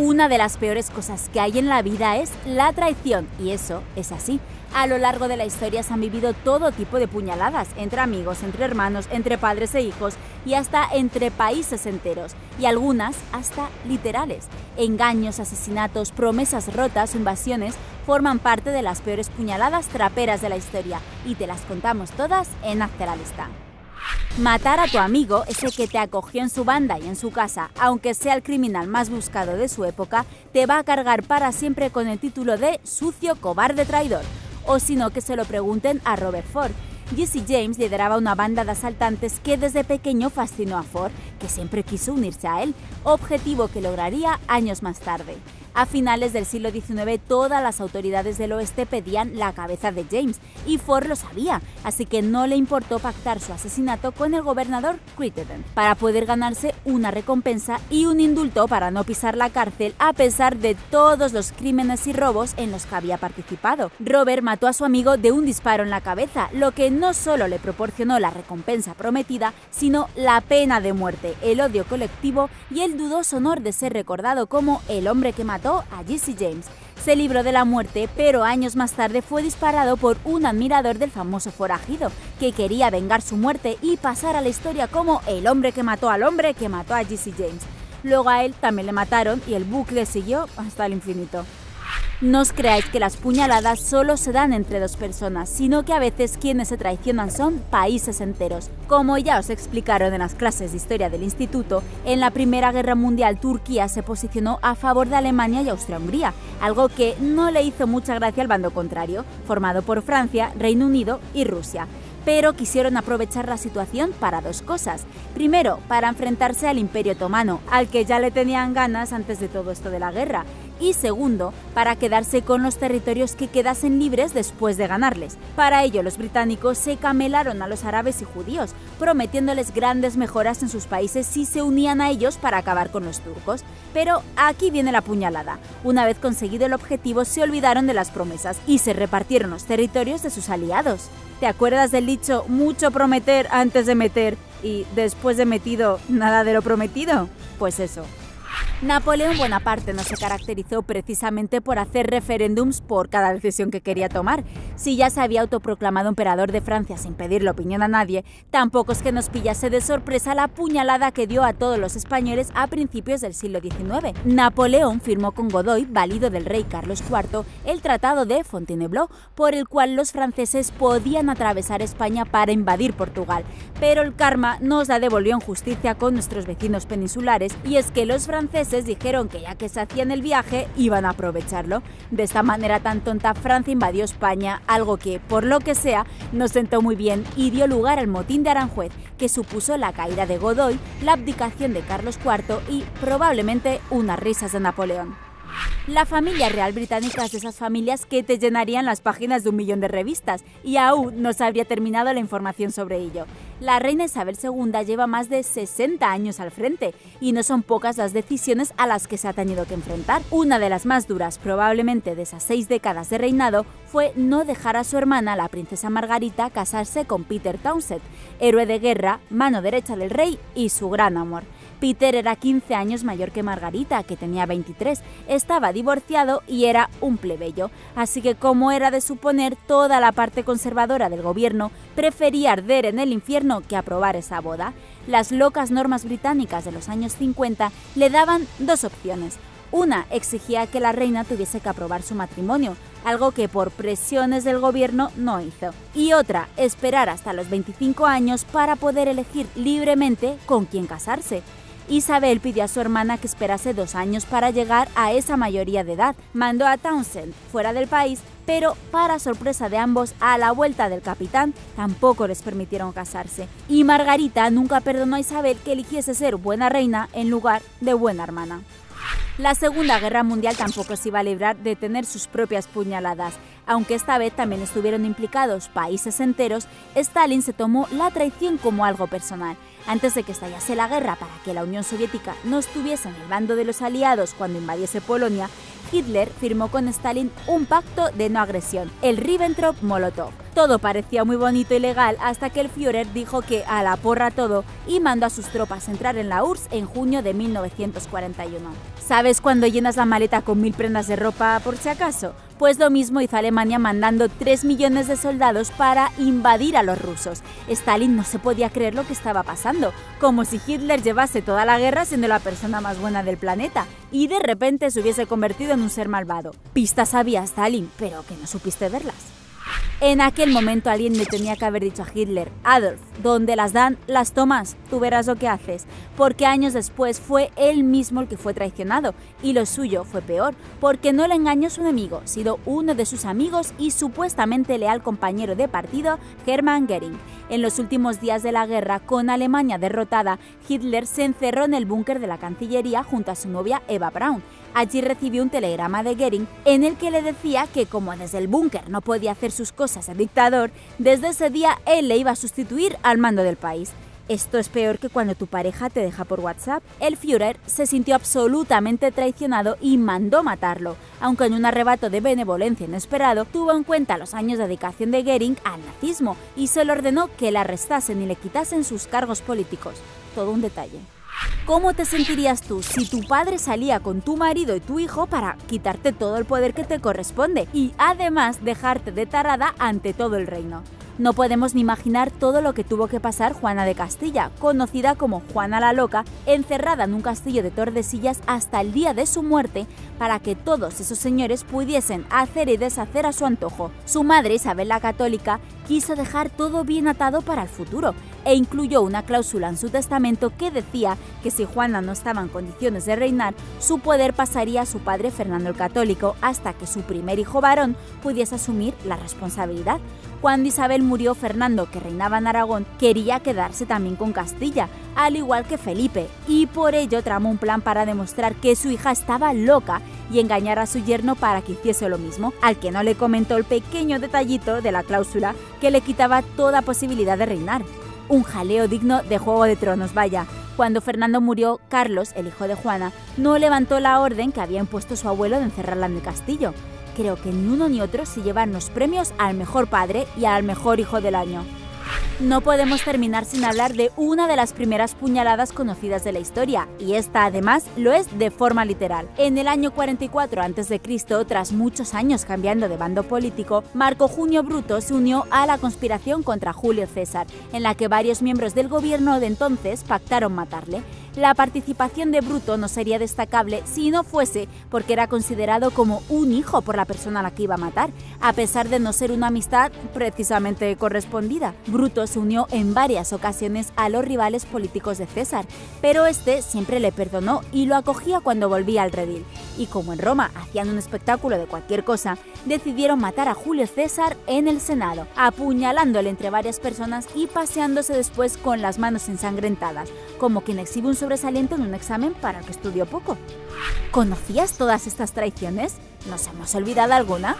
Una de las peores cosas que hay en la vida es la traición, y eso es así. A lo largo de la historia se han vivido todo tipo de puñaladas, entre amigos, entre hermanos, entre padres e hijos y hasta entre países enteros, y algunas hasta literales. Engaños, asesinatos, promesas rotas invasiones forman parte de las peores puñaladas traperas de la historia, y te las contamos todas en Hazte la Lista. Matar a tu amigo, ese que te acogió en su banda y en su casa, aunque sea el criminal más buscado de su época, te va a cargar para siempre con el título de sucio, cobarde, traidor o sino que se lo pregunten a Robert Ford. Jesse James lideraba una banda de asaltantes que desde pequeño fascinó a Ford, que siempre quiso unirse a él, objetivo que lograría años más tarde. A finales del siglo XIX, todas las autoridades del oeste pedían la cabeza de James, y Ford lo sabía, así que no le importó pactar su asesinato con el gobernador Crittenden para poder ganarse una recompensa y un indulto para no pisar la cárcel a pesar de todos los crímenes y robos en los que había participado. Robert mató a su amigo de un disparo en la cabeza, lo que no solo le proporcionó la recompensa prometida, sino la pena de muerte, el odio colectivo y el dudoso honor de ser recordado como el hombre que mató a Jesse James. Se libró de la muerte, pero años más tarde fue disparado por un admirador del famoso forajido, que quería vengar su muerte y pasar a la historia como el hombre que mató al hombre que mató a Jesse James. Luego a él también le mataron y el bucle siguió hasta el infinito. No os creáis que las puñaladas solo se dan entre dos personas, sino que a veces quienes se traicionan son países enteros. Como ya os explicaron en las clases de historia del instituto, en la Primera Guerra Mundial Turquía se posicionó a favor de Alemania y Austria-Hungría, algo que no le hizo mucha gracia al bando contrario, formado por Francia, Reino Unido y Rusia pero quisieron aprovechar la situación para dos cosas. Primero, para enfrentarse al Imperio Otomano, al que ya le tenían ganas antes de todo esto de la guerra, y segundo, para quedarse con los territorios que quedasen libres después de ganarles. Para ello, los británicos se camelaron a los árabes y judíos, prometiéndoles grandes mejoras en sus países si se unían a ellos para acabar con los turcos. Pero aquí viene la puñalada. Una vez conseguido el objetivo, se olvidaron de las promesas y se repartieron los territorios de sus aliados. ¿Te acuerdas del dicho mucho prometer antes de meter y después de metido nada de lo prometido? Pues eso. Napoleón Bonaparte no se caracterizó precisamente por hacer referéndums por cada decisión que quería tomar. Si ya se había autoproclamado emperador de Francia sin pedirle opinión a nadie, tampoco es que nos pillase de sorpresa la puñalada que dio a todos los españoles a principios del siglo XIX. Napoleón firmó con Godoy, válido del rey Carlos IV, el Tratado de Fontainebleau, por el cual los franceses podían atravesar España para invadir Portugal. Pero el karma nos la devolvió en justicia con nuestros vecinos peninsulares, y es que los franceses dijeron que ya que se hacían el viaje, iban a aprovecharlo. De esta manera tan tonta, Francia invadió España, algo que, por lo que sea, nos sentó muy bien y dio lugar al motín de Aranjuez, que supuso la caída de Godoy, la abdicación de Carlos IV y probablemente unas risas de Napoleón. La familia real británica es de esas familias que te llenarían las páginas de un millón de revistas y aún no se habría terminado la información sobre ello. La reina Isabel II lleva más de 60 años al frente y no son pocas las decisiones a las que se ha tenido que enfrentar. Una de las más duras probablemente de esas seis décadas de reinado fue no dejar a su hermana, la princesa Margarita, casarse con Peter Townsend, héroe de guerra, mano derecha del rey y su gran amor. Peter era 15 años mayor que Margarita, que tenía 23, estaba divorciado y era un plebeyo, así que como era de suponer, toda la parte conservadora del gobierno prefería arder en el infierno que aprobar esa boda. Las locas normas británicas de los años 50 le daban dos opciones. Una exigía que la reina tuviese que aprobar su matrimonio, algo que por presiones del gobierno no hizo. Y otra, esperar hasta los 25 años para poder elegir libremente con quién casarse. Isabel pidió a su hermana que esperase dos años para llegar a esa mayoría de edad. Mandó a Townsend fuera del país, pero para sorpresa de ambos, a la vuelta del capitán tampoco les permitieron casarse. Y Margarita nunca perdonó a Isabel que eligiese ser buena reina en lugar de buena hermana. La Segunda Guerra Mundial tampoco se iba a librar de tener sus propias puñaladas. Aunque esta vez también estuvieron implicados países enteros, Stalin se tomó la traición como algo personal. Antes de que estallase la guerra para que la Unión Soviética no estuviese en el bando de los aliados cuando invadiese Polonia, Hitler firmó con Stalin un pacto de no agresión, el Ribbentrop-Molotov. Todo parecía muy bonito y legal hasta que el Führer dijo que a la porra todo y mandó a sus tropas entrar en la URSS en junio de 1941. ¿Sabes cuando llenas la maleta con mil prendas de ropa por si acaso? Pues lo mismo hizo Alemania mandando 3 millones de soldados para invadir a los rusos. Stalin no se podía creer lo que estaba pasando, como si Hitler llevase toda la guerra siendo la persona más buena del planeta y de repente se hubiese convertido en un ser malvado. Pistas había Stalin, pero que no supiste verlas. En aquel momento alguien le tenía que haber dicho a Hitler, Adolf, donde las dan, las tomas, tú verás lo que haces, porque años después fue él mismo el que fue traicionado, y lo suyo fue peor, porque no le engañó su enemigo, sino uno de sus amigos y supuestamente leal compañero de partido, Hermann Goering. En los últimos días de la guerra, con Alemania derrotada, Hitler se encerró en el búnker de la Cancillería junto a su novia Eva Braun. Allí recibió un telegrama de Goering en el que le decía que como desde el búnker no podía hacer sus cosas el dictador, desde ese día él le iba a sustituir al mando del país. Esto es peor que cuando tu pareja te deja por WhatsApp. El Führer se sintió absolutamente traicionado y mandó matarlo, aunque en un arrebato de benevolencia inesperado tuvo en cuenta los años de dedicación de Goering al nazismo y se le ordenó que le arrestasen y le quitasen sus cargos políticos. Todo un detalle. ¿Cómo te sentirías tú si tu padre salía con tu marido y tu hijo para quitarte todo el poder que te corresponde y además dejarte de tarada ante todo el reino? No podemos ni imaginar todo lo que tuvo que pasar Juana de Castilla, conocida como Juana la Loca, encerrada en un castillo de Tordesillas hasta el día de su muerte para que todos esos señores pudiesen hacer y deshacer a su antojo. Su madre, Isabel la Católica, quiso dejar todo bien atado para el futuro e incluyó una cláusula en su testamento que decía que si Juana no estaba en condiciones de reinar, su poder pasaría a su padre Fernando el Católico hasta que su primer hijo varón pudiese asumir la responsabilidad. Cuando Isabel murió, Fernando, que reinaba en Aragón, quería quedarse también con Castilla, al igual que Felipe, y por ello tramó un plan para demostrar que su hija estaba loca y engañar a su yerno para que hiciese lo mismo, al que no le comentó el pequeño detallito de la cláusula que le quitaba toda posibilidad de reinar. Un jaleo digno de Juego de Tronos, vaya. Cuando Fernando murió, Carlos, el hijo de Juana, no levantó la orden que había impuesto su abuelo de encerrarla en el castillo creo que ni uno ni otro se llevan los premios al mejor padre y al mejor hijo del año. No podemos terminar sin hablar de una de las primeras puñaladas conocidas de la historia, y esta además lo es de forma literal. En el año 44 a.C., tras muchos años cambiando de bando político, Marco Junio Bruto se unió a la conspiración contra Julio César, en la que varios miembros del gobierno de entonces pactaron matarle la participación de Bruto no sería destacable si no fuese porque era considerado como un hijo por la persona a la que iba a matar, a pesar de no ser una amistad precisamente correspondida. Bruto se unió en varias ocasiones a los rivales políticos de César, pero este siempre le perdonó y lo acogía cuando volvía al redil. Y como en Roma hacían un espectáculo de cualquier cosa, decidieron matar a Julio César en el Senado, apuñalándole entre varias personas y paseándose después con las manos ensangrentadas, como quien exhibe un sobresaliente en un examen para el que estudió poco. ¿Conocías todas estas traiciones? ¿Nos hemos olvidado alguna?